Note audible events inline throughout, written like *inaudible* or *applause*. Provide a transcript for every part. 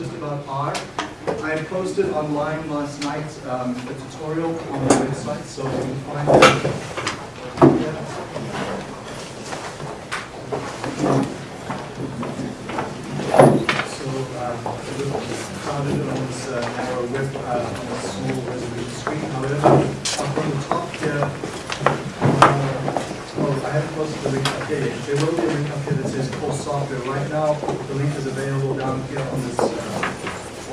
just about R. I posted online last night um, a tutorial on the website, so you can find it. So uh, was crowded on this uh, narrow web, uh, on a small resolution screen. However, up on the top here, uh, oh, I haven't posted the link up here yet. There will be a link up here that says course software. Right now, the link is available down here on this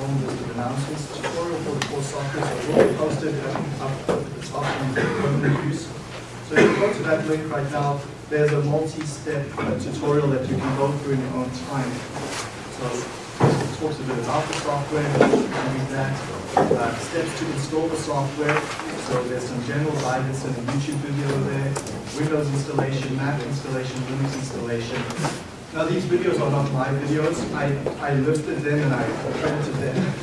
form list of announcements tutorial for the course software. Will be posted uh, up top in permanent use. So if you go to that link right now, there's a multi-step tutorial that you can go through in your own time. So it talks a bit about the software, read that, uh, steps to install the software. So there's some general guidance in a YouTube video there, Windows installation, Mac installation, Linux installation. Now these videos are not my videos. I, I listed them and I credited them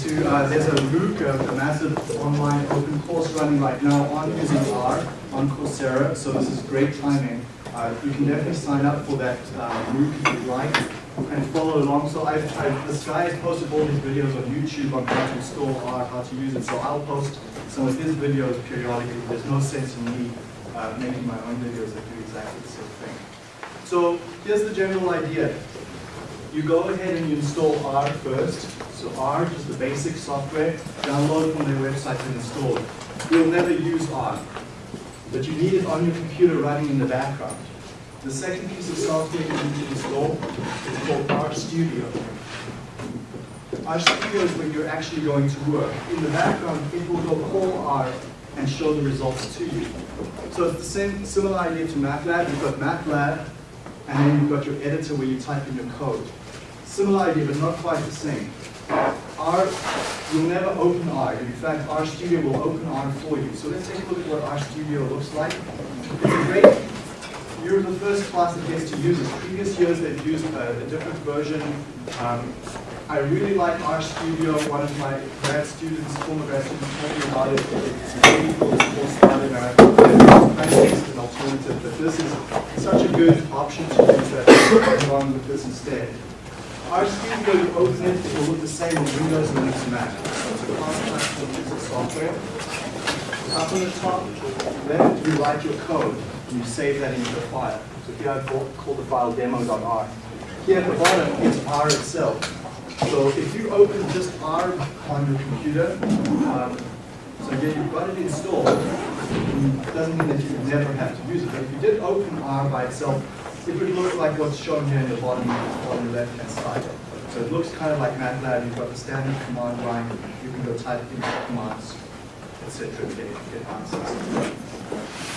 to, uh, there's a MOOC, a, a massive online open course running right now on using R on Coursera, so this is great timing. Uh, you can definitely sign up for that uh, MOOC if you'd like and follow along. So I've, I've, this guy has posted all these videos on YouTube on how to install R, how to use it, so I'll post some of his videos periodically. There's no sense in me uh, making my own videos that do exactly the same thing. So here's the general idea. You go ahead and you install R first. So R is the basic software. Download from their website and install it. You'll never use R, but you need it on your computer running in the background. The second piece of software you need to install is called RStudio. RStudio is where you're actually going to work. In the background, it will go call R and show the results to you. So it's the same similar idea to MATLAB. You've got MATLAB, and then you've got your editor where you type in your code. Similar idea, but not quite the same. R, you'll never open R. In fact, RStudio will open R for you. So let's take a look at what RStudio looks like. It's a great, you're the first class that gets to use it. Previous years they've used a, a different version. Um, I really like RStudio. One of my grad students, former grad students, told me about it. It's really cool. It's started and I think it's an alternative, but this is such a good option to use that along with this instead. RStudio, you open it, it will look the same on Windows, Linux, Mac. So it's a cross-platform piece of software. Up on the top left, you write your code, and you save that into a file. So here I've called the file demo.r. Here at the bottom is R itself. So if you open just R on your computer, um, so again, you've got it installed, it doesn't mean that you never have to use it. But if you did open R by itself, it would look like what's shown here in the bottom on the left-hand side. So it looks kind of like MATLAB. You've got the standard command line. You can go type in commands, etc. to get, get answers.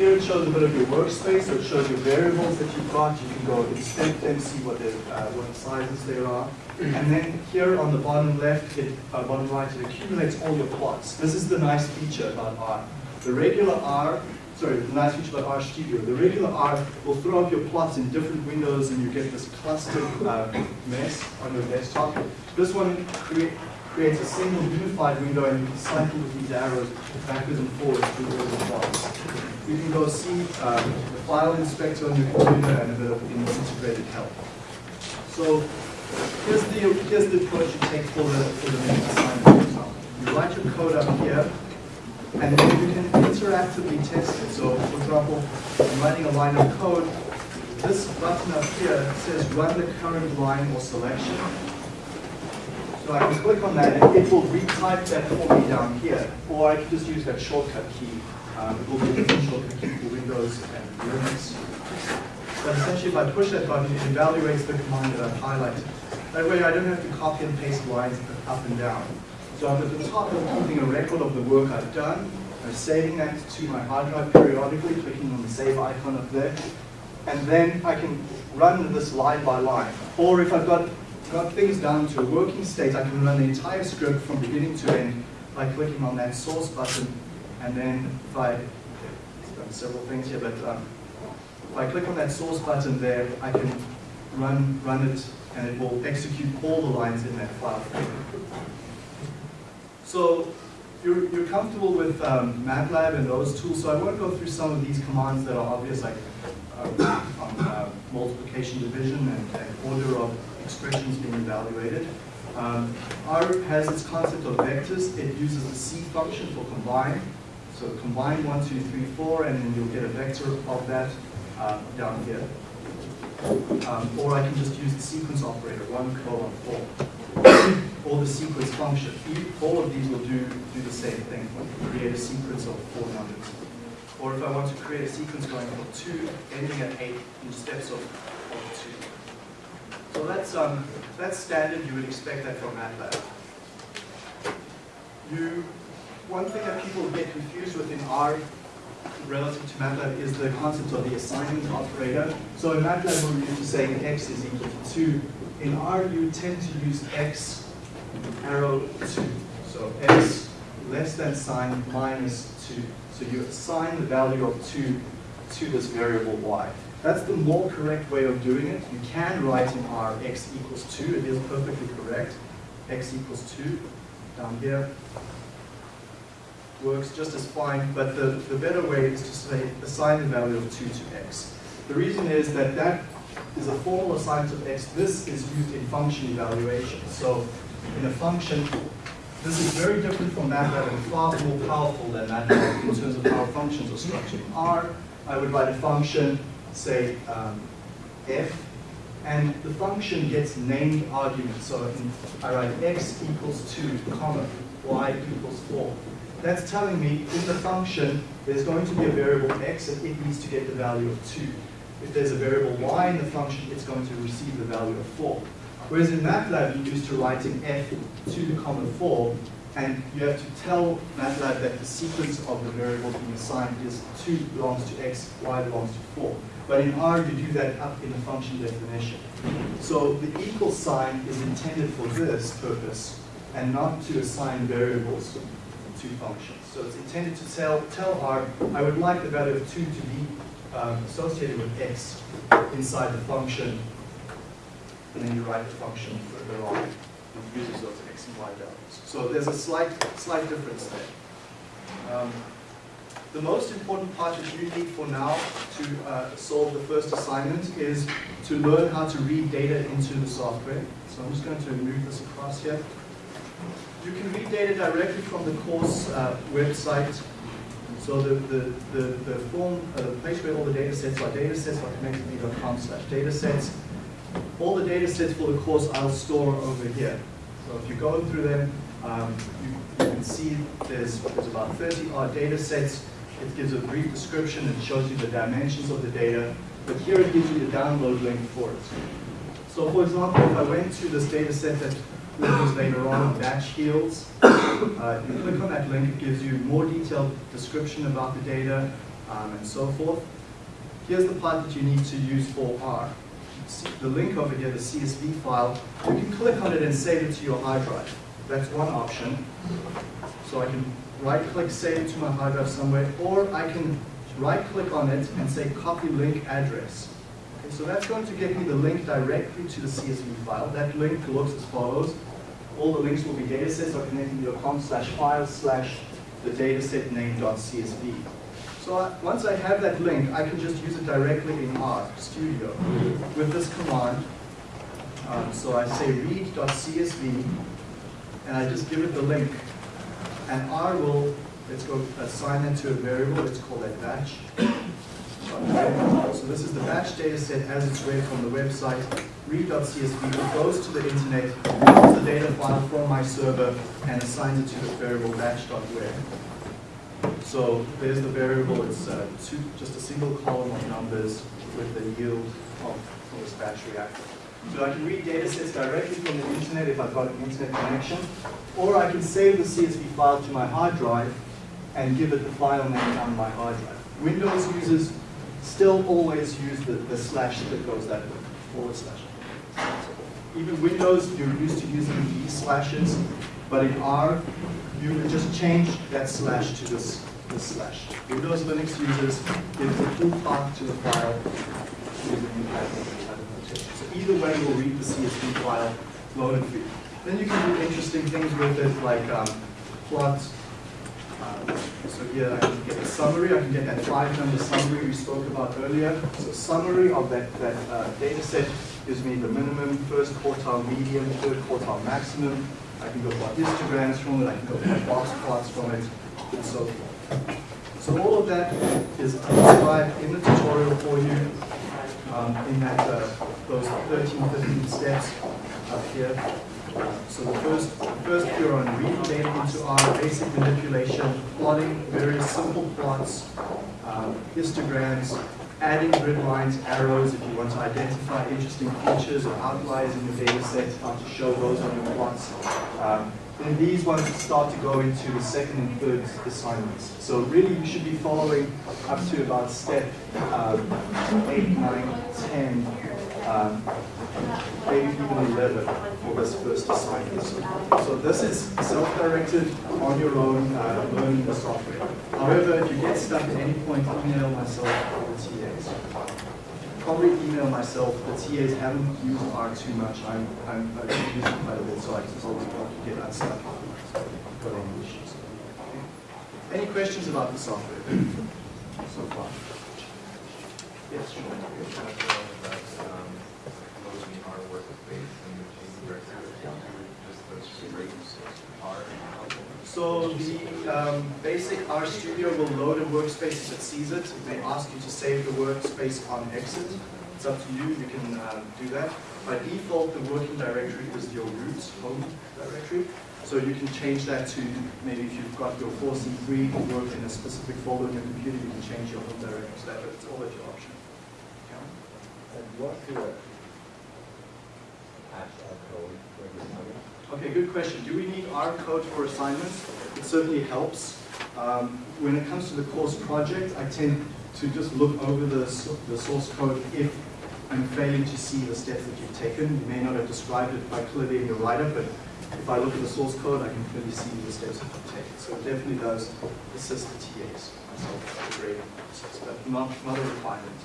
Here it shows a bit of your workspace. So it shows your variables that you've got. You can go inspect them, see what, the, uh, what sizes there are. And then here on the bottom left, it, uh, bottom right, it accumulates all your plots. This is the nice feature about R. The regular R sorry, the nice feature about RStudio. The regular R will throw up your plots in different windows and you get this clustered uh, mess on your desktop. This one create, creates a single unified window and you can cycle with these arrows backwards and forwards through all the plots. You can go see um, the file inspector on your computer and bit of integrated help. So here's the, here's the approach you take for the, for the next assignment. You write your code up here, and then you can interactively test it. So, for example, I'm writing a line of code. This button up here says run the current line or selection. So I can click on that and it will retype that for me down here. Or I can just use that shortcut key. Different shortcut key Windows and Linux. But essentially, if I push that button, it evaluates the command that I've highlighted. That way I don't have to copy and paste lines up and down. So I'm at the top of keeping a record of the work I've done. I'm saving that to my hard drive periodically, clicking on the save icon up there. And then I can run this line by line. Or if I've got, got things down to a working state, I can run the entire script from beginning to end by clicking on that source button. And then if I, I've done several things here, but um, if I click on that source button there, I can run, run it and it will execute all the lines in that file. So you're, you're comfortable with um, MATLAB and those tools, so I won't go through some of these commands that are obvious, like uh, uh, multiplication, division, and, and, order of expressions being evaluated. Um, R has its concept of vectors. It uses the C function for combine. So combine 1, 2, 3, 4, and then you'll get a vector of that uh, down here. Um, or I can just use the sequence operator, 1 colon 4, or the sequence function. All of these will do, do the same thing, create a sequence of four numbers. Or if I want to create a sequence going from 2, ending at 8 in steps of, of 2. So that's, um, that's standard, you would expect that from MATLAB. You, one thing that people get confused with in R relative to MATLAB is the concept of the assignment operator. So in MATLAB we're used to saying x is equal to 2. In R you tend to use x arrow 2. So x less than sign minus 2. So you assign the value of 2 to this variable y. That's the more correct way of doing it. You can write in R x equals 2. It is perfectly correct. x equals 2 down here works just as fine, but the, the better way is to say assign the value of 2 to x. The reason is that that is a formal assignment of x. This is used in function evaluation. So in a function, this is very different from MATLAB and far more powerful than MATLAB in terms of how functions are structured. R, I would write a function, say um, f, and the function gets named arguments. So I write x equals 2, comma, y equals 4 that's telling me in the function there's going to be a variable x and it needs to get the value of 2. If there's a variable y in the function, it's going to receive the value of 4. Whereas in MATLAB, you used to write in f 2 comma 4, and you have to tell MATLAB that the sequence of the variables being assigned is 2 belongs to x, y belongs to 4. But in R, you do that up in the function definition. So the equal sign is intended for this purpose, and not to assign variables to functions. So it's intended to tell, tell R, I would like the value of 2 to be um, associated with x inside the function, and then you write the function further on. It uses those x and y values. So there's a slight, slight difference there. Um, the most important part that you need for now to uh, solve the first assignment is to learn how to read data into the software. So I'm just going to move this across here. You can read data directly from the course uh, website. So the, the, the, the form, uh, the place where all the data sets are, data sets are datasets.connectmv.com slash datasets. All the data sets for the course I'll store over here. So if you go through them, um, you, you, can see there's, there's about 30 odd data sets. It gives a brief description and shows you the dimensions of the data. But here it gives you the download link for it. So for example, if I went to this data set that later on, batch yields. Uh, you click on that link, it gives you more detailed description about the data um, and so forth. Here's the part that you need to use for R. The link over here, the CSV file, you can click on it and save it to your hard drive. That's one option. So I can right-click, save it to my hard drive somewhere, or I can right-click on it and say copy link address. So that's going to get me the link directly to the CSV file. That link looks as follows all the links will be datasets.connectmv.com slash file slash the dataset name.csv. So I, once I have that link, I can just use it directly in R Studio with this command. Um, so I say read.csv, and I just give it the link. And R will, let's go assign it to a variable, let's call that batch. So this is the batch dataset as it's read from the website read.csv goes to the internet, pulls the data file from my server, and assigns it to the variable batch.where. So there's the variable, it's uh, two, just a single column of numbers with the yield of, this batch reactor. So I can read data sets directly from the internet if I've got an internet connection, or I can save the CSV file to my hard drive and give it the file name on my hard drive. Windows users still always use the, the slash that goes that way, forward slash. Even Windows, you're used to using these slashes, but in R, you can just change that slash to this, this slash. Windows Linux users give the full path to the file using notation. So either way, will read the CSV file, load you. Then you can do interesting things with it, like um, plot. Um, so here I can get a summary. I can get that five number summary we spoke about earlier. So summary of that, that uh, data set gives me the minimum, first quartile, medium, third quartile, maximum. I can go plot histograms from it, I can go plot box plots from it, and so forth. So all of that is described in the tutorial for you um, in that uh, those 13, 15 steps up here. So the first, first you're on reading data into R, basic manipulation, plotting various simple plots, um, histograms, adding grid lines, arrows if you want to identify interesting features or outliers in your data set, how to show those on your plots. Um, then these ones start to go into the second and third assignments. So really you should be following up to about step um, 8, 9, 10, um, maybe even 11 for this first assignment. So this is self-directed on your own, uh, learning the software. However, if you get stuck at any point, email myself or the TAs. Probably email myself. The TAs haven't used R too much. I'm, I'm, I've using it quite a bit, so I can always help you get unstuck you've got any issues. Any questions about the software *clears throat* so far? Yes, sure. So the um, basic R Studio will load a workspace as it sees it. It may ask you to save the workspace on exit. It's up to you, you can uh, do that. By default, the working directory is your root home directory. So you can change that to, maybe if you've got your 4C3 work in a specific folder on your computer, you can change your home directory to that, but it's all at your option. And what do a hash Okay, good question. Do we need R code for assignments? It certainly helps. Um, when it comes to the course project, I tend to just look over the, the source code if I'm failing to see the steps that you've taken. You may not have described it quite clearly in your write-up, but if I look at the source code, I can clearly see the steps that you've taken. So it definitely does assist the TAs myself but not, not a requirement.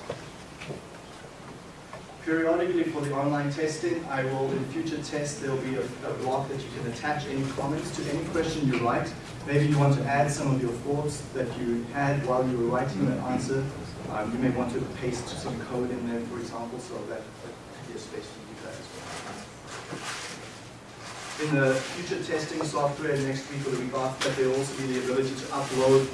Periodically for the online testing, I will, in future tests, there'll be a, a block that you can attach any comments to any question you write. Maybe you want to add some of your thoughts that you had while you were writing the answer. Um, you may want to paste some code in there, for example, so that, that could be a space to do that as well. In the future testing software next week or the week after, there'll also be the ability to upload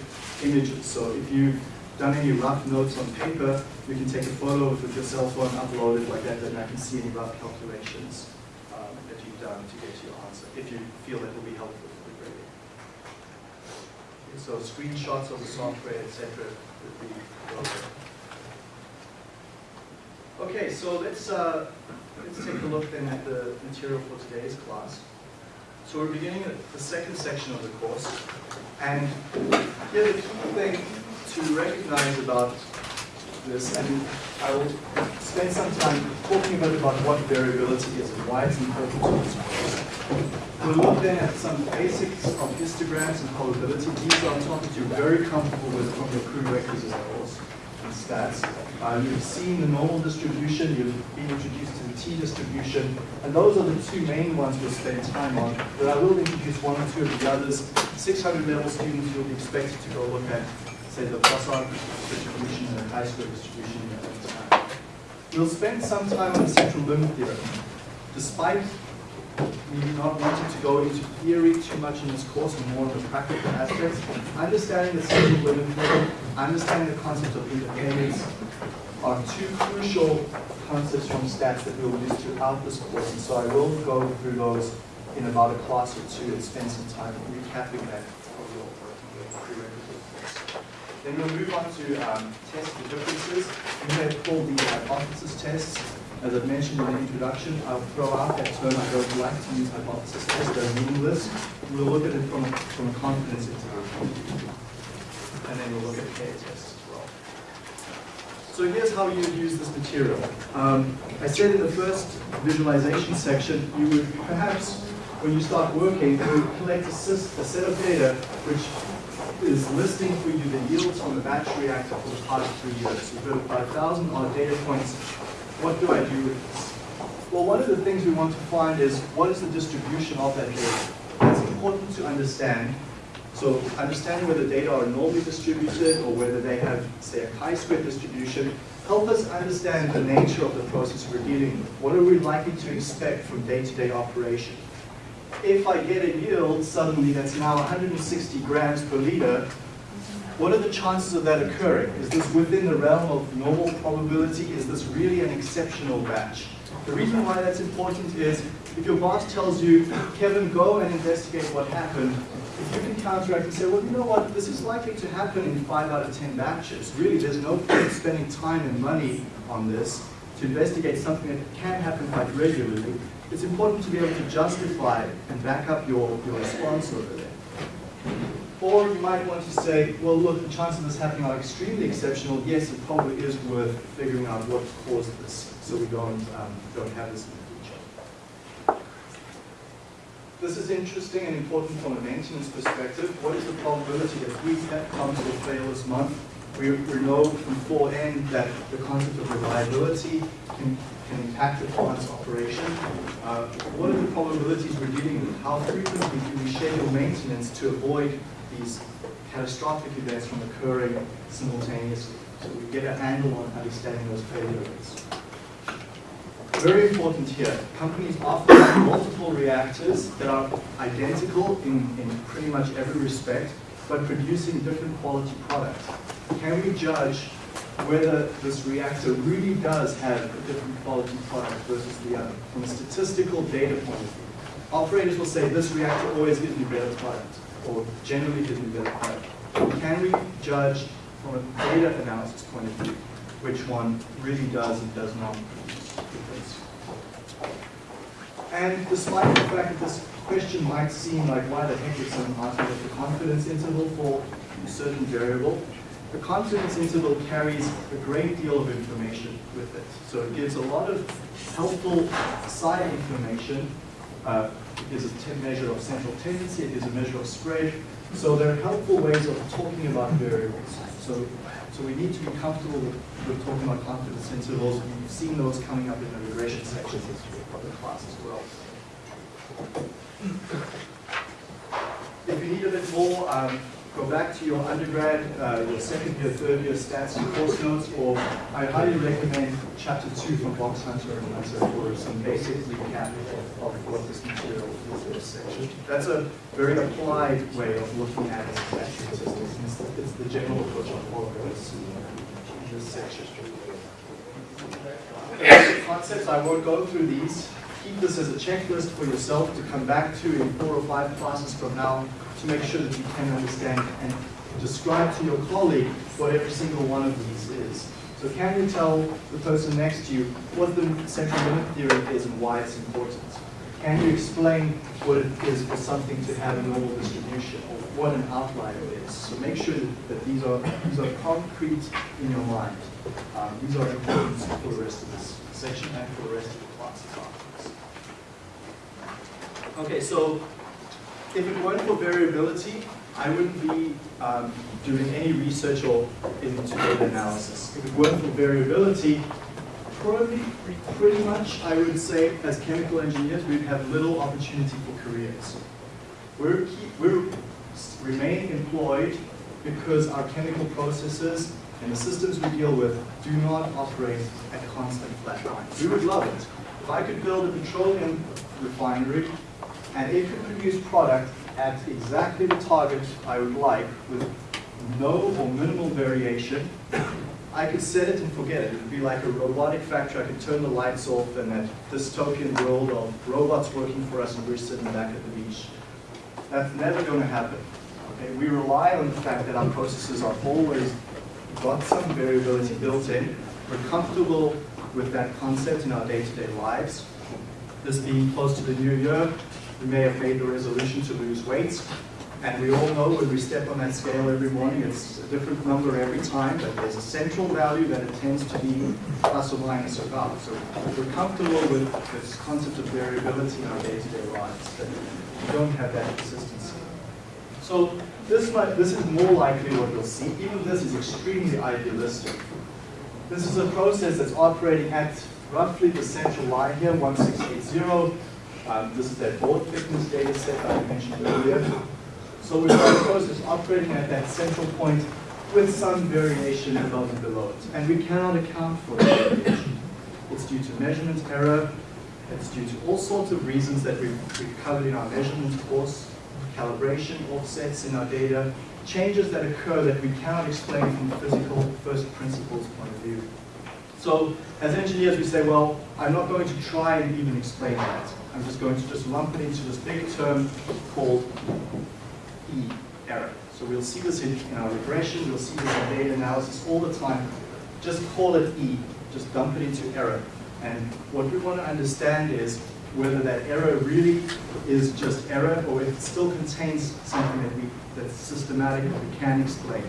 images. So if you've done any rough notes on paper, you can take a photo with your cell phone, upload it like that, then I can see any rough calculations um, that you've done to get to your answer, if you feel that will be helpful for the grading. Okay, So screenshots of the software, etc. would be welcome. Okay, so let's, uh, let's take a look then at the material for today's class. So we're beginning at the second section of the course, and here the key thing to recognize about this, and I will spend some time talking a bit about what variability is and why it's important to course. We'll look then at some basics of histograms and probability. These are topics you're very comfortable with from your prerequisites course and stats. Uh, you've seen the normal distribution, you've been introduced to the t-distribution, and those are the two main ones we'll spend time on, but I will introduce one or two of the others. 600 level students you'll be expected to go look at say the Poisson distribution and the chi-square distribution your own time. We'll spend some time on the central limit theorem. Despite me not wanting to go into theory too much in this course and more of the practical aspects, understanding the central limit theorem, understanding the concept of independence are two crucial concepts from stats that we'll use throughout this course. And so I will go through those in about a class or two and spend some time recapping that for your prerequisite course. Then we'll move on to um, test the differences. We have called the hypothesis tests. As I've mentioned in the introduction, I'll throw out that term. I don't like to use hypothesis tests, They're meaningless. We'll look at it from a, from a confidence interval. And then we'll look at pair tests as well. So here's how you would use this material. Um, I said in the first visualization section, you would perhaps, when you start working, you would collect a, a set of data which is listing for you the yields from the batch reactor for the past three years. We've got about a thousand odd data points. What do I do with this? Well, one of the things we want to find is what is the distribution of that data? It's important to understand. So understanding whether the data are normally distributed or whether they have, say, a chi-square distribution help us understand the nature of the process we're dealing with. What are we likely to expect from day-to-day operation? If I get a yield suddenly that's now 160 grams per liter, what are the chances of that occurring? Is this within the realm of normal probability? Is this really an exceptional batch? The reason why that's important is if your boss tells you, Kevin, go and investigate what happened, if you can counteract and say, well, you know what, this is likely to happen in five out of 10 batches. Really, there's no point spending time and money on this to investigate something that can happen quite regularly. It's important to be able to justify and back up your, your response over there. Or you might want to say, well, look, the chances of this happening are extremely exceptional. Yes, it probably is worth figuring out what caused this so we don't, um, don't have this in the future. This is interesting and important from a maintenance perspective. What is the probability that heat that comes will fail this month? We, we know from 4N that the concept of reliability can, can impact the plant's operation. Uh, what are the probabilities we're dealing with? How frequently do we schedule maintenance to avoid these catastrophic events from occurring simultaneously? So we get a handle on understanding those failure rates. Very important here, companies often have multiple reactors that are identical in, in pretty much every respect, but producing different quality products. Can we judge whether this reactor really does have a different quality product versus the other from a statistical data point of view? Operators will say this reactor always gives me better product, or generally gives me better product. Can we judge from a data analysis point of view which one really does and does not produce? And despite the fact that this question might seem like why the heck is someone asking the confidence interval for a certain variable, the confidence interval carries a great deal of information with it. So it gives a lot of helpful side information. Uh, it gives a measure of central tendency, it gives a measure of spread. So there are helpful ways of talking about variables. So, so we need to be comfortable with, with talking about confidence intervals. You've seen those coming up in the regression sections of the class as well. If you need a bit more, um, go back to your undergrad, uh, your second year, third year stats and course notes, or I highly recommend chapter two from Box Hunter and Hunter for some basic recap of, what this material is in this section. That's a very applied way of looking at statistics. It's, it's the general approach I all of this, in this section. Concepts, I won't go through these. Keep this as a checklist for yourself to come back to in four or five classes from now to make sure that you can understand and describe to your colleague what every single one of these is. So can you tell the person next to you what the central limit theorem is and why it's important? Can you explain what it is for something to have a normal distribution or what an outlier is? So make sure that, these are these are concrete in your mind. Um, these are important for the rest of this section and for the rest of the classes afterwards. Okay, so if it weren't for variability, I wouldn't be um, doing any research or into data analysis. If it weren't for variability, probably pretty much I would say as chemical engineers we'd have little opportunity for careers. We're, keep, we're remaining employed because our chemical processes and the systems we deal with do not operate at constant flat lines. We would love it. If I could build a petroleum refinery and it could produce product at exactly the target I would like with no or minimal variation, I could set it and forget it. It would be like a robotic factory. I could turn the lights off and that dystopian world of robots working for us and we're sitting back at the beach. That's never going to happen. Okay? We rely on the fact that our processes are always got some variability built in. We're comfortable with that concept in our day-to-day -day lives. This being close to the new year, we may have made the resolution to lose weight. And we all know when we step on that scale every morning, it's a different number every time, but there's a central value that it tends to be plus or minus about. So we're comfortable with this concept of variability in our day-to-day -day lives, but we don't have that consistency. So this, might, this is more likely what you'll see. Even this is extremely idealistic. This is a process that's operating at roughly the central line here, 1680. Um, this is that board thickness data set I mentioned earlier. So we've got a process operating at that central point with some variation above and below it. And we cannot account for that variation. It's due to measurement error, it's due to all sorts of reasons that we've, we've covered in our measurement course, calibration offsets in our data, changes that occur that we cannot explain from a physical first principles point of view. So as engineers, we say, well, I'm not going to try and even explain that. I'm just going to just lump it into this big term called E, error. So we'll see this in, in our regression, we'll see this in data analysis all the time. Just call it E, just dump it into error. And what we want to understand is whether that error really is just error or if it still contains something that we, that's systematic that we can explain.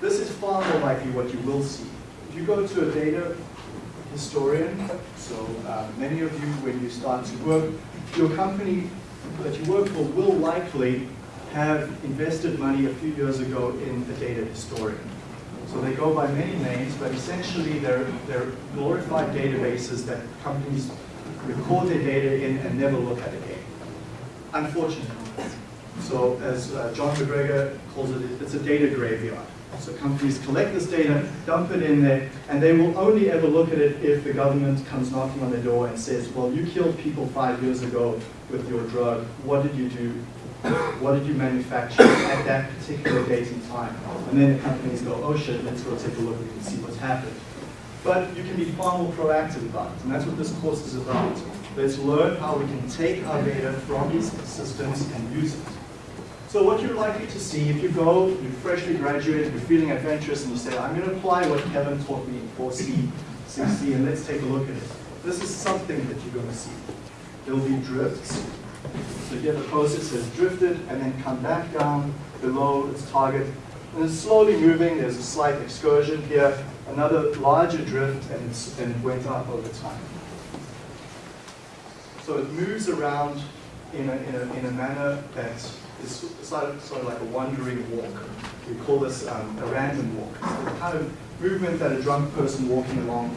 This is far more likely what you will see. If you go to a data historian, so uh, many of you, when you start to work, your company that you work for will likely have invested money a few years ago in a data historian. So they go by many names, but essentially they're, they're glorified databases that companies record their data in and never look at again. Unfortunately. So as uh, John MacGregor calls it, it's a data graveyard. So companies collect this data, dump it in there, and they will only ever look at it if the government comes knocking on their door and says, well, you killed people five years ago with your drug. What did you do? What did you manufacture at that particular date and time? And then the companies go, oh shit, let's go take a look and see what's happened. But you can be far more proactive about it, and that's what this course is about. Let's learn how we can take our data from these systems and use it. So what you're likely to see, if you go, you're freshly graduated, you're feeling adventurous, and you say, I'm going to apply what Kevin taught me in 4C, 6C, and let's take a look at it. This is something that you're going to see. There'll be drifts. So here the process that's drifted and then come back down below its target. And it's slowly moving, there's a slight excursion here, another larger drift, and, and it went up over time. So it moves around in a, in a, in a manner that is sort of, sort of like a wandering walk. We call this um, a random walk. It's the kind of movement that a drunk person walking along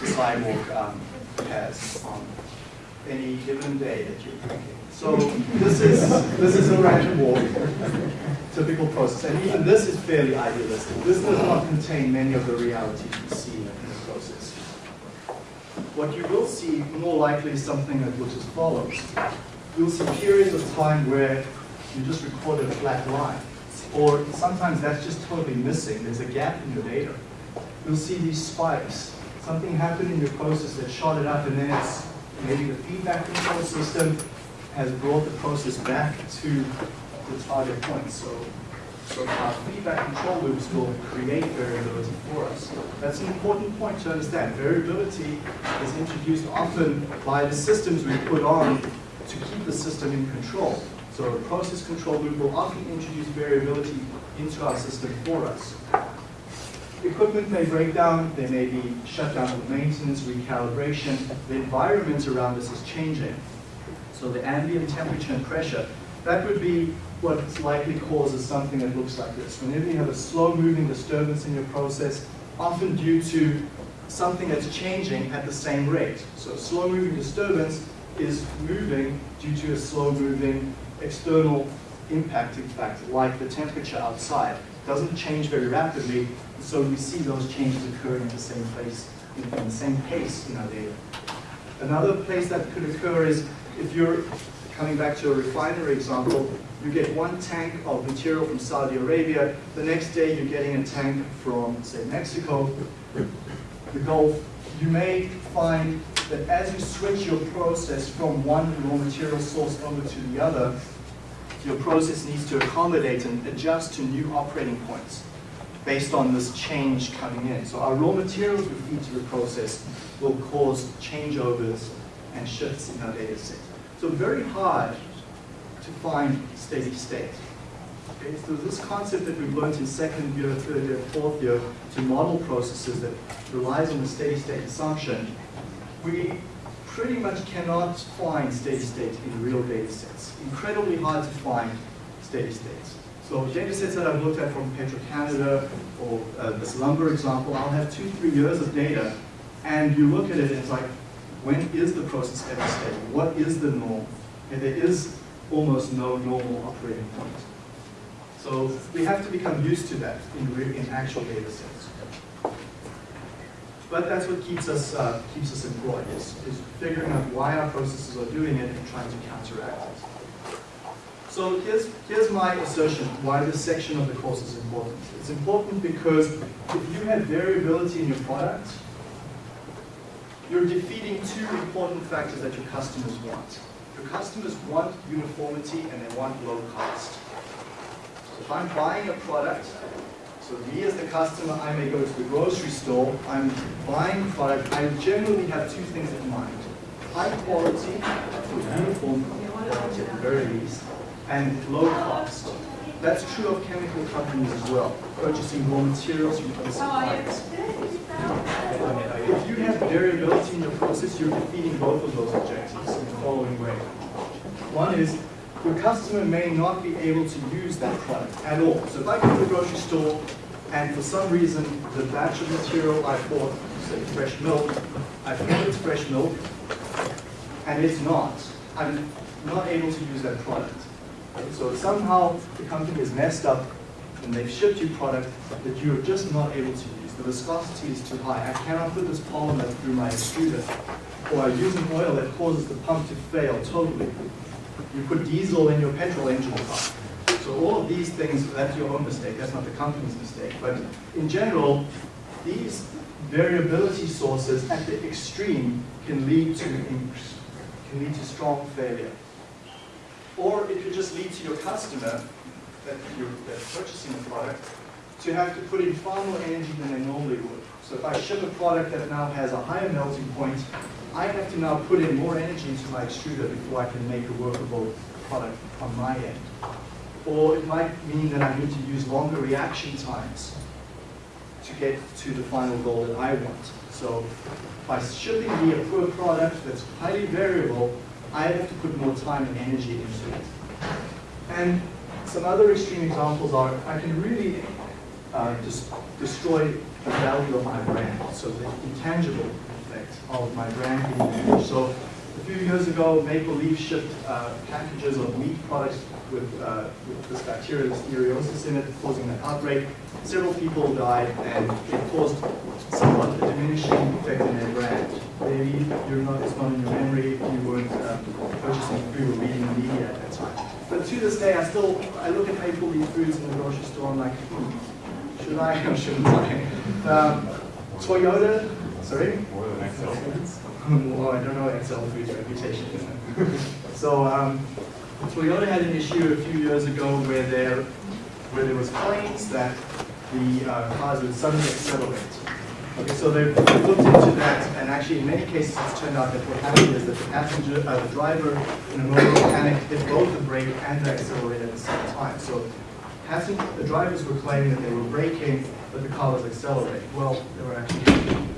the sidewalk um, has on any given day that you're drinking. So this is, this is a random walk, typical process. And even this is fairly idealistic. This does not contain many of the realities you see in the process. What you will see more likely is something that looks as follows. You'll see periods of time where you just recorded a flat line. Or sometimes that's just totally missing. There's a gap in your data. You'll see these spikes. Something happened in your process that shot it up and then it's maybe the feedback control system has brought the process back to the target point. So, so our feedback control loops will create variability for us. That's an important point to understand. Variability is introduced often by the systems we put on to keep the system in control. So a process control loop will often introduce variability into our system for us. Equipment may break down, there may be shutdown of maintenance, recalibration. The environment around us is changing. So the ambient temperature and pressure, that would be what likely causes something that looks like this. Whenever you have a slow-moving disturbance in your process, often due to something that's changing at the same rate. So slow-moving disturbance is moving due to a slow-moving external impacting factor, like the temperature outside. Doesn't change very rapidly, so we see those changes occurring at the same place, in the same pace in our data. Another place that could occur is if you're coming back to a refinery example, you get one tank of material from Saudi Arabia, the next day you're getting a tank from, say, Mexico, the Gulf. You may find that as you switch your process from one raw material source over to the other, your process needs to accommodate and adjust to new operating points based on this change coming in. So our raw materials we feed to the process will cause changeovers and shifts in our data set. So very hard to find steady state. Okay, so this concept that we've learned in second year, third year, fourth year to model processes that relies on the steady state assumption, we pretty much cannot find steady state in real data sets. Incredibly hard to find steady states. So data sets that I've looked at from Petro-Canada or uh, this lumber example, I'll have two, three years of data, and you look at it and it's like, when is the process ever stable? What is the norm? And there is almost no normal operating point. So we have to become used to that in, in actual data sets. But that's what keeps us, uh, keeps us employed, is, is figuring out why our processes are doing it and trying to counteract it. So here's, here's my assertion why this section of the course is important. It's important because if you have variability in your product, you're defeating two important factors that your customers want. Your customers want uniformity and they want low cost. So if I'm buying a product, so me as the customer, I may go to the grocery store, I'm buying product, I generally have two things in mind. High quality, or uniform quality at the very least, and low cost. That's true of chemical companies as well, purchasing raw materials from other suppliers. If you have variability in your process, you're defeating both of those objectives in the following way. One is, your customer may not be able to use that product at all. So if I go to the grocery store and for some reason the batch of material I bought, say fresh milk, I thought it's fresh milk, and it's not, I'm not able to use that product. So somehow the company is messed up and they've shipped you product that you're just not able to use. The viscosity is too high. I cannot put this polymer through my extruder. Or I use an oil that causes the pump to fail totally. You put diesel in your petrol engine car. So all of these things, that's your own mistake, that's not the company's mistake. But in general, these variability sources at the extreme can lead to, can lead to strong failure. Or it could just lead to your customer, that you're that's purchasing the product, to have to put in far more energy than they normally would. So if I ship a product that now has a higher melting point, I have to now put in more energy into my extruder before I can make a workable product on my end. Or it might mean that I need to use longer reaction times to get to the final goal that I want. So by shipping me a poor product that's highly variable, I have to put more time and energy into it. And some other extreme examples are I can really uh, dis- destroy the value of my brand, so the intangible effect of my brand being damaged. So a few years ago, Maple Leaf shipped uh, packages of meat products with, uh, with this bacteria, Listeriosis in it, causing an outbreak. Several people died, and it caused somewhat a diminishing effect in their brand. Maybe you're not, it's not in your memory, if you weren't uh, purchasing food or reading the media at that time. But to this day, I still, I look at Maple Leaf Foods in the grocery store, I'm like, hmm, should I or shouldn't I? Um, Toyota, sorry? More than Excel. well, I don't know XL Foods' reputation. *laughs* so um, Toyota had an issue a few years ago where there, where there was claims that the uh, cars would suddenly accelerate. Okay, so they looked into that, and actually in many cases it's turned out that what happened is that the passenger, uh, the driver in a moment of panic hit both the brake and the accelerator at the same time. So passenger, the drivers were claiming that they were braking, but the car was accelerating. Well, they were actually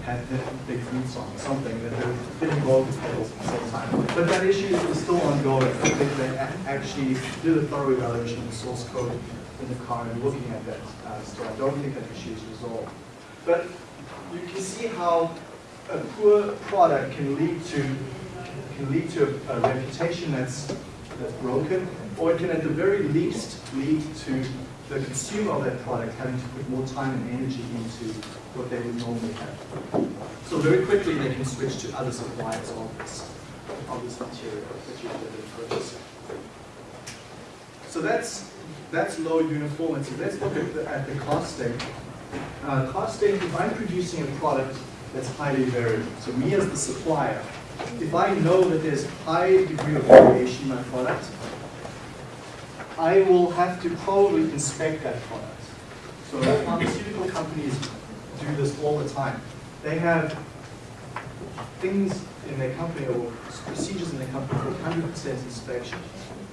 had big boots on, something that they hitting both the pedals at the same time. But that issue is still ongoing. I think they actually did a thorough evaluation of the source code in the car and looking at that. Uh, so I don't think that issue is resolved. But you can see how a poor product can lead to can lead to a, a reputation that's that's broken, or it can at the very least lead to the consumer of that product having to put more time and energy into what they would normally have. So very quickly they can switch to other suppliers of this of this material that you've been purchasing. So that's that's low uniformity. Let's look at the, at the costing. Uh, costing, if I'm producing a product that's highly variable, so me as the supplier, if I know that there's high degree of variation in my product, I will have to probably inspect that product. So pharmaceutical companies do this all the time. They have things in their company or procedures in their company called 100% inspection.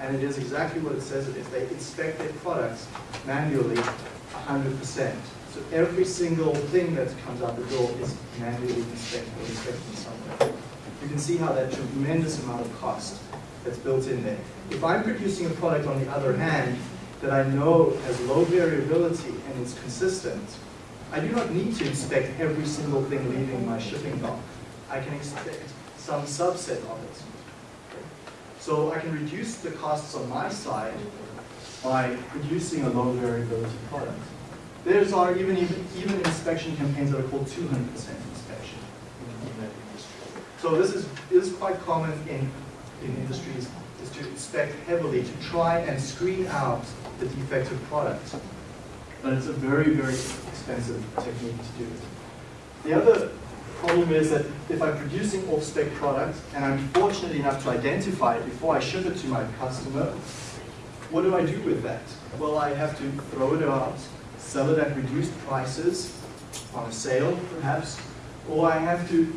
And it is exactly what it says it is. They inspect their products manually 100%. So every single thing that comes out the door is manually inspected or inspected in some way. You can see how that tremendous amount of cost that's built in there. If I'm producing a product, on the other hand, that I know has low variability and is consistent, I do not need to inspect every single thing leaving my shipping dock. I can inspect some subset of it. So I can reduce the costs on my side by producing a low variability product. There's are even, even, even inspection campaigns that are called 200% inspection in, in that industry. So this is, is quite common in, in industries, is to inspect heavily to try and screen out the defective product. But it's a very, very expensive technique to do it. The other problem is that if I'm producing off-spec product and I'm fortunate enough to identify it before I ship it to my customer, what do I do with that? Well, I have to throw it out, sell it at reduced prices, on a sale perhaps, or I have to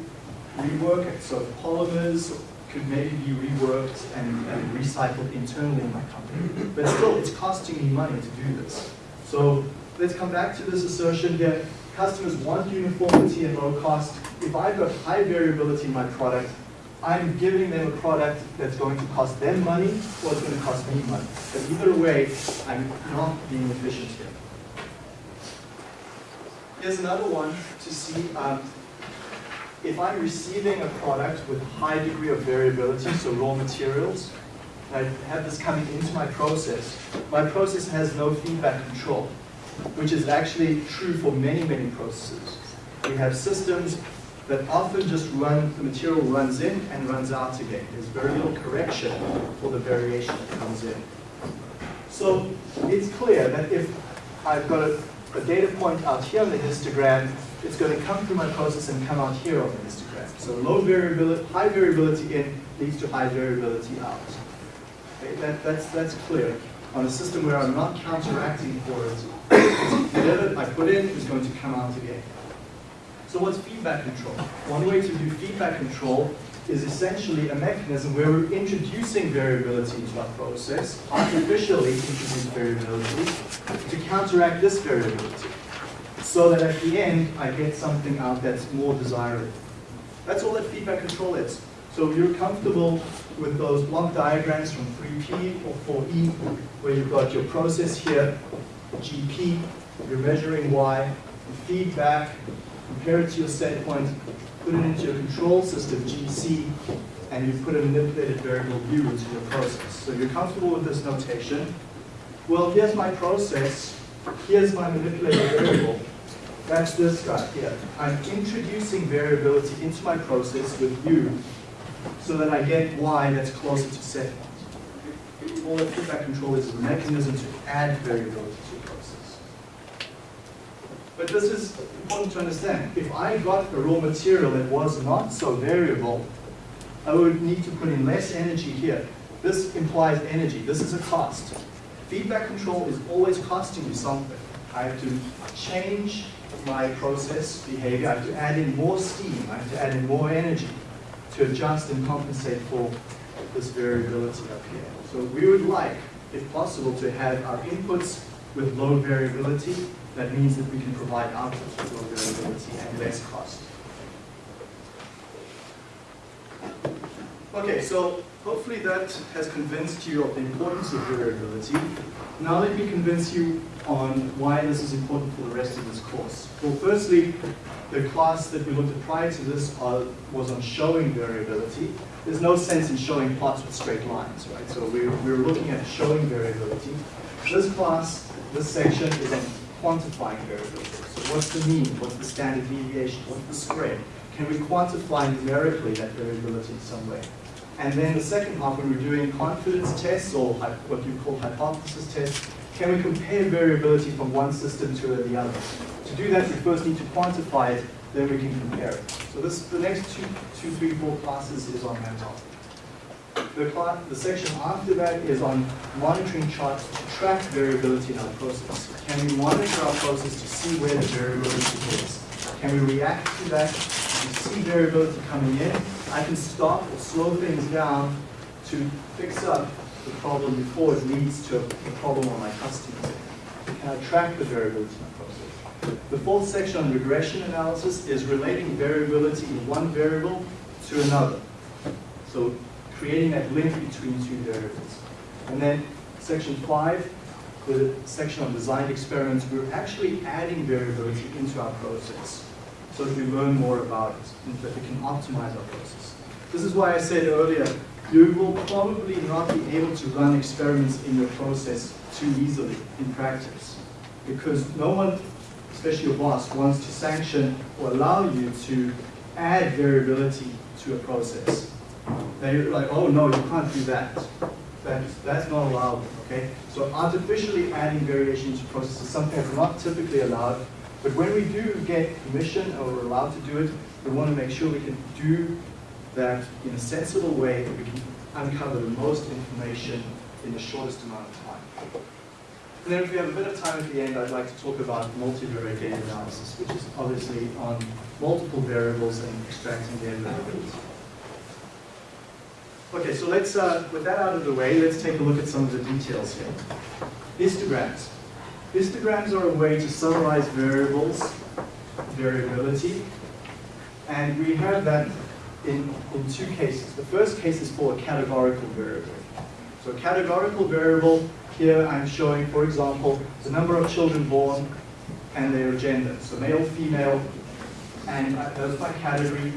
rework it. So polymers could maybe be reworked and, and recycled internally in my company. But still, it's costing me money to do this. So let's come back to this assertion here. Customers want uniformity and low cost. If I've got high variability in my product, I'm giving them a product that's going to cost them money or it's going to cost me money. But either way, I'm not being efficient here. Here's another one to see um, if I'm receiving a product with high degree of variability, so raw materials, and I have this coming into my process, my process has no feedback control, which is actually true for many, many processes. We have systems that often just run, the material runs in and runs out again. There's very little correction for the variation that comes in. So it's clear that if I've got a, a data point out here on the histogram, it's going to come through my process and come out here on the histogram. So low variability, high variability in leads to high variability out. Okay, that, that's, that's clear. On a system where I'm not counteracting for it, whatever I put in is going to come out again. So what's feedback control? One way to do feedback control is essentially a mechanism where we're introducing variability into our process, artificially introduce variability, to counteract this variability, so that at the end I get something out that's more desirable. That's all that feedback control is. So you're comfortable with those block diagrams from 3P or 4E, where you've got your process here, GP, you're measuring Y, feedback, compare it to your set point, put it into your control system, GC, and you put a manipulated variable u into your process. So you're comfortable with this notation. Well, here's my process. Here's my manipulated variable. That's this guy here. I'm introducing variability into my process with u so that I get y that's closer to set point. All that feedback control is a mechanism to add variability to a process. But this is important to understand. If I got a raw material that was not so variable, I would need to put in less energy here. This implies energy. This is a cost. Feedback control is always costing you something. I have to change my process behavior. I have to add in more steam. I have to add in more energy to adjust and compensate for this variability up here. So we would like, if possible, to have our inputs with low variability. That means that we can provide outputs with low variability and less cost. Okay, so hopefully that has convinced you of the importance of variability. Now let me convince you on why this is important for the rest of this course. Well, firstly, the class that we looked at prior to this uh, was on showing variability. There's no sense in showing plots with straight lines, right? So we're, we're looking at showing variability. This class, this section is on quantifying variability. So what's the mean? What's the standard deviation? What's the spread? Can we quantify numerically that variability in some way? And then the second half, when we're doing confidence tests or what you call hypothesis tests, can we compare variability from one system to the other? To do that, we first need to quantify it, then we can compare it. So this, the next two, two, three, four classes is on that topic. The, class, the section after that is on monitoring charts to track variability in our process. Can we monitor our process to see where the variability is? Can we react to that? we see variability coming in, I can stop or slow things down to fix up the problem before it leads to a problem on my customers. Can I track the variability in my process? The fourth section on regression analysis is relating variability in one variable to another. So creating that link between two variables. And then section five, the section on designed experiments, we're actually adding variability into our process so that we learn more about it and that we can optimize our process. This is why I said earlier, you will probably not be able to run experiments in your process too easily in practice. Because no one, especially your boss, wants to sanction or allow you to add variability to a process. They're like, oh no, you can't do that. That's, that's not allowed, okay? So artificially adding variation to process is something that's not typically allowed, but when we do get permission or we're allowed to do it, we want to make sure we can do that in a sensible way that we can uncover the most information in the shortest amount of time. And then if we have a bit of time at the end, I'd like to talk about multivariate data analysis, which is obviously on multiple variables and extracting their variables. Okay, so let's, uh, with that out of the way, let's take a look at some of the details here. Histograms. Histograms are a way to summarize variables, variability, and we have that in, in two cases. The first case is for a categorical variable. So a categorical variable, here I'm showing, for example, the number of children born and their gender. So male, female, and that's my category,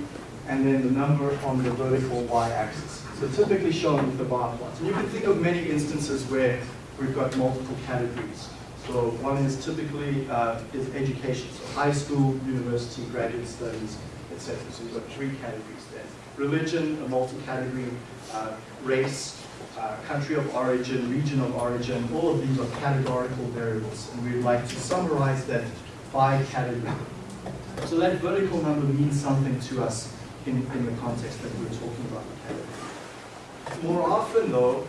and then the number on the vertical y-axis. So typically shown with the bar plots. And you can think of many instances where we've got multiple categories. So one is typically uh, is education, so high school, university, graduate studies, etc. So you've got three categories there. Religion, a multi-category, uh, race, uh, country of origin, region of origin, all of these are categorical variables. And we'd like to summarize that by category. So that vertical number means something to us in, in the context that we're talking about. More often though,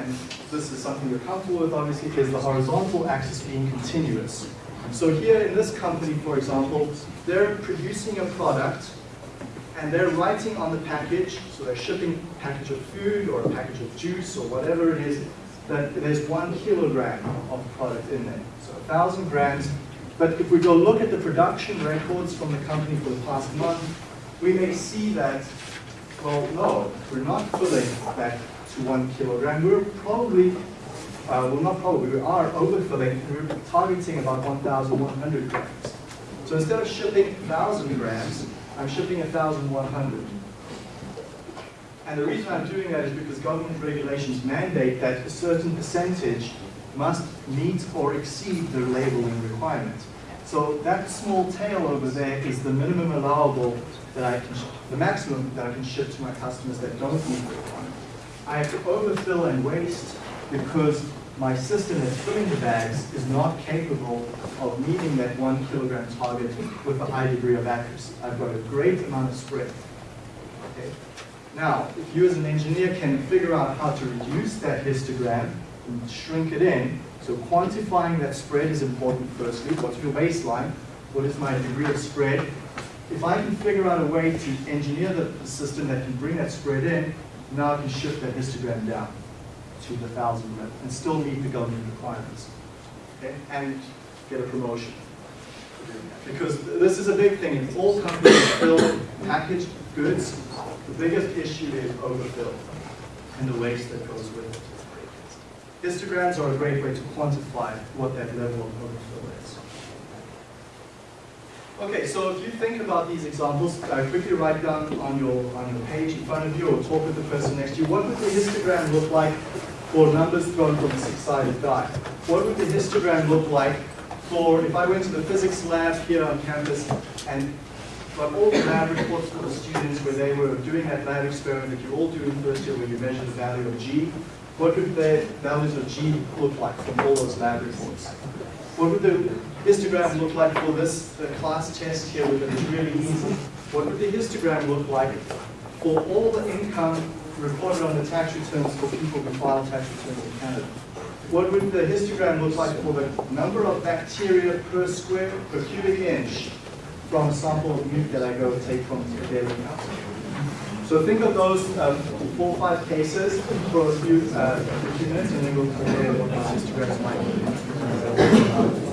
and this is something you're comfortable with obviously, is the horizontal axis being continuous. So here in this company, for example, they're producing a product and they're writing on the package, so they're shipping a package of food or a package of juice or whatever it is, that there's one kilogram of product in there. So a thousand grams. But if we go look at the production records from the company for the past month, we may see that well, no, we're not filling that to one kilogram. We're probably, uh, well not probably, we are overfilling. We're targeting about 1,100 grams. So instead of shipping 1,000 grams, I'm shipping 1,100. And the reason I'm doing that is because government regulations mandate that a certain percentage must meet or exceed the labeling requirement. So that small tail over there is the minimum allowable that I can, the maximum that I can ship to my customers that don't meet the requirement. I have to overfill and waste because my system that's filling the bags is not capable of meeting that one kilogram target with a high degree of accuracy. I've got a great amount of spread. Okay? Now, if you as an engineer can figure out how to reduce that histogram and shrink it in, so quantifying that spread is important firstly. What's your baseline? What is my degree of spread? if I can figure out a way to engineer the, the system that can bring that spread in, now I can shift that histogram down to the thousand limit and still meet the government requirements. Okay? And get a promotion. Because this is a big thing. If all companies fill packaged goods, the biggest issue is overfill and the waste that goes with it. Histograms are a great way to quantify what that level of overfill is. Okay, so if you think about these examples, uh, quickly write down on your on your page in front of you or talk with the person next to you, what would the histogram look like for numbers thrown from a six-sided die? What would the histogram look like for, if I went to the physics lab here on campus and got all the lab reports for the students where they were doing that lab experiment that you all do in first year where you measure the value of G, what would the values of G look like from all those lab reports? What would the histogram look like for this the class test here, which is really easy? What would the histogram look like for all the income reported on the tax returns for people who file tax returns in Canada? What would the histogram look like for the number of bacteria per square, per cubic inch from a sample of meat that I go take from daily house? So think of those uh, four or five cases for a few, uh, minutes, and then we'll compare what those histograms might be.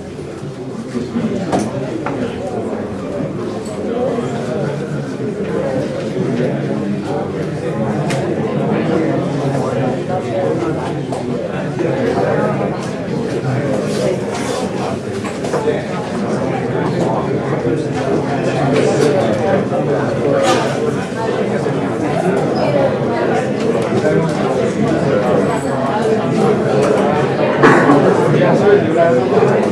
Gracias.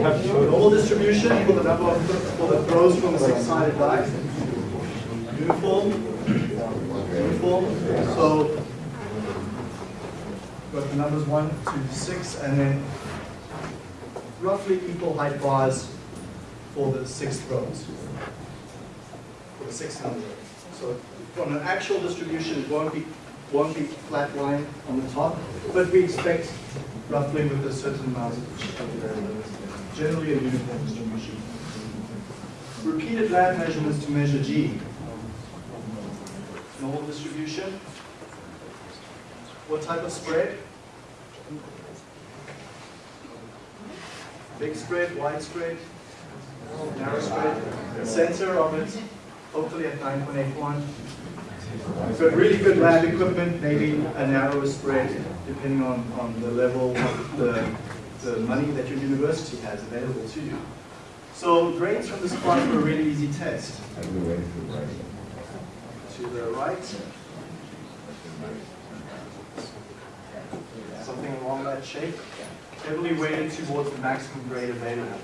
Normal distribution for the number of, the throws from a six-sided die. Uniform. Uniform. So, got the numbers one to six, and then roughly equal height bars for the six throws. For the six number. So from an actual distribution, it won't be, won't be flat line on the top, but we expect roughly with a certain amount of variability. Generally a uniform distribution. Repeated lab measurements to measure G. Normal distribution. What type of spread? Big spread, wide spread, narrow spread. Center of it, hopefully at 9.81. So really good lab equipment, maybe a narrower spread, depending on, on the level of the, the money that your university has available to you. So grades from this class were a really easy test. To the right. Something along that shape. Heavily weighted towards the maximum grade available.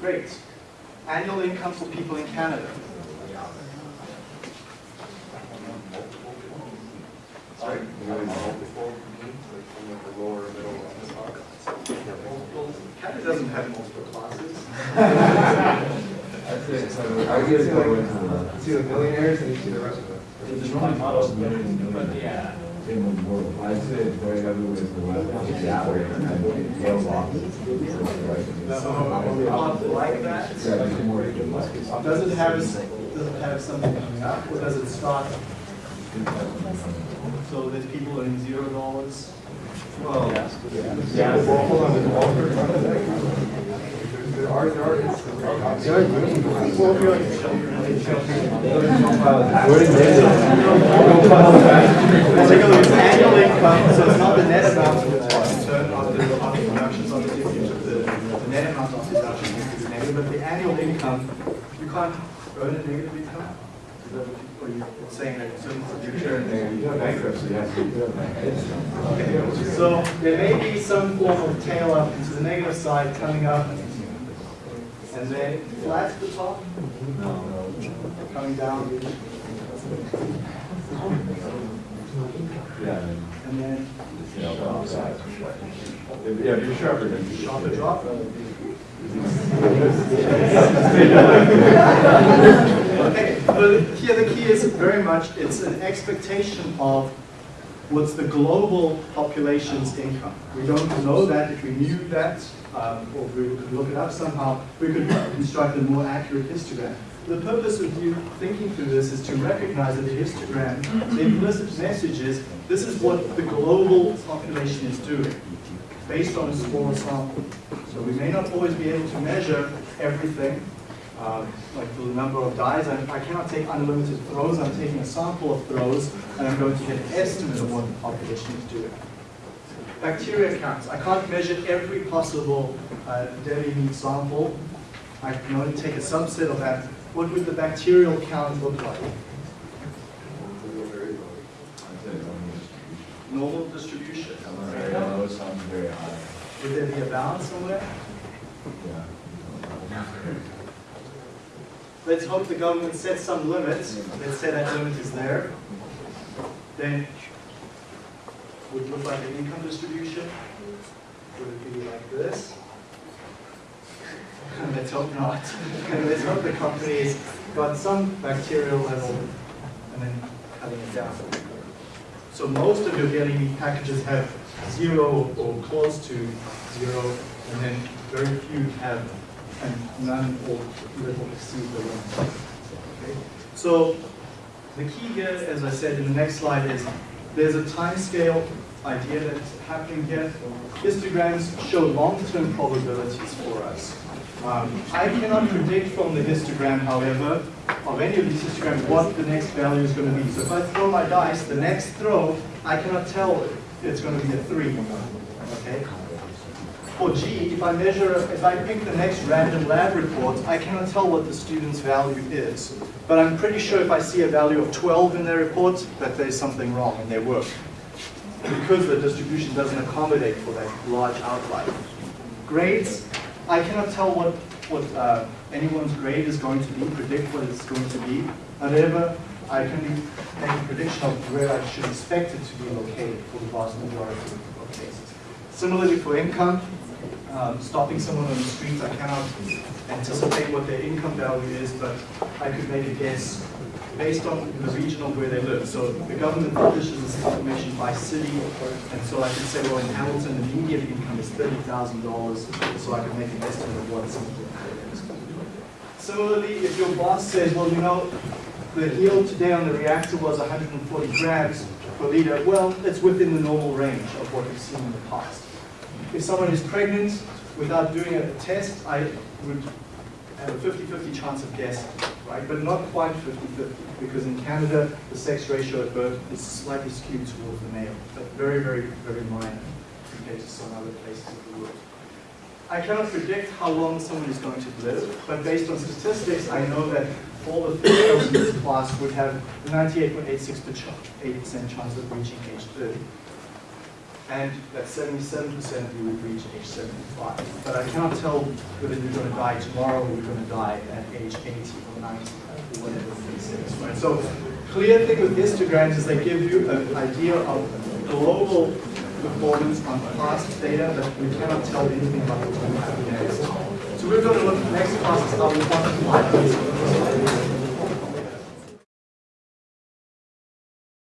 Great. Annual income for people in Canada. Sorry? Doesn't have multiple classes. That's it, so I guess go into the, see the millionaires and you see the rest of it. Yeah. I'd say going everywhere is the west, the alley, and Yale Law. So, like that. Does it have, does it have something coming up, or does it start? So there's people earning zero dollars? Well, well, hold on. There are, so it's not the net amount of deductions, obviously if you took the, net amount of deduction, it's negative, but the annual income, you can't earn a negative income? Is that what you, or saying that certain return? Bankruptcy has to be done. Okay, so there may be some form of tail up into the negative side coming up, and then flat at the top, coming down, Yeah. and then Yeah, if you're sharper, then sharper drop. Okay, here the key is very much, it's an expectation of what's the global population's income. We don't know that, if we knew that, um, or we could look it up somehow, we could construct a more accurate histogram. The purpose of you thinking through this is to recognize that the histogram, the implicit message is, this is what the global population is doing, based on a smaller sample. So we may not always be able to measure everything, um, like the number of dies. I, I cannot take unlimited throws. I'm taking a sample of throws, and I'm going to get an estimate of what the population is doing. Bacteria counts. I can't measure every possible uh, dairy meat sample. I can only take a subset of that. What would the bacterial count look like? I'd say it's only Normal distribution. Some are very low, some very high. Would there be a balance somewhere? Yeah. Let's hope the government sets some limits. Let's say that limit is there. Then would it look like an income distribution? Would it be like this? *laughs* Let's hope not. And *laughs* let's hope the company's got some bacterial level and then cutting it down. So most of your meat packages have zero or close to zero, and then very few have and none or little exceed the limit. Okay? So the key here, as I said in the next slide, is there's a time scale idea that's happening here. Histograms show long-term probabilities for us. Um, I cannot predict from the histogram, however, of any of these histograms what the next value is going to be. So if I throw my dice, the next throw, I cannot tell it's going to be a three. Okay? For G, if I measure, if I pick the next random lab report, I cannot tell what the student's value is. But I'm pretty sure if I see a value of 12 in their report, that there's something wrong in their work. Because the distribution doesn't accommodate for that large outlier. Grades, I cannot tell what, what uh, anyone's grade is going to be, predict what it's going to be. However, I can make a prediction of where I should expect it to be located for the vast majority of cases. Similarly for income, um, stopping someone on the street, I cannot anticipate what their income value is, but I could make a guess based on the region of where they live. So the government publishes this information by city, and so I could say, well, in Hamilton, the median income is thirty thousand dollars, so I could make an estimate of what is. Similarly, if your boss says, well, you know, the yield today on the reactor was 140 grams per liter, well, it's within the normal range of what we've seen in the past. If someone is pregnant without doing a test, I would have a 50-50 chance of guessing, right? But not quite 50-50, because in Canada, the sex ratio at birth is slightly skewed towards the male, but very, very, very minor compared to some other places of the world. I cannot predict how long someone is going to live, but based on statistics, I know that all the females in this class would have 98.86% chance of reaching age 30 and that 77% of you would reach age 75. But I cannot tell whether you're going to die tomorrow or you're going to die at age 80 or 90 or whatever the is. Right? So clear thing with histograms is they give you an idea of global performance on past data, but we cannot tell anything about what's going to next. So we're going to look, next class is how we quantify these.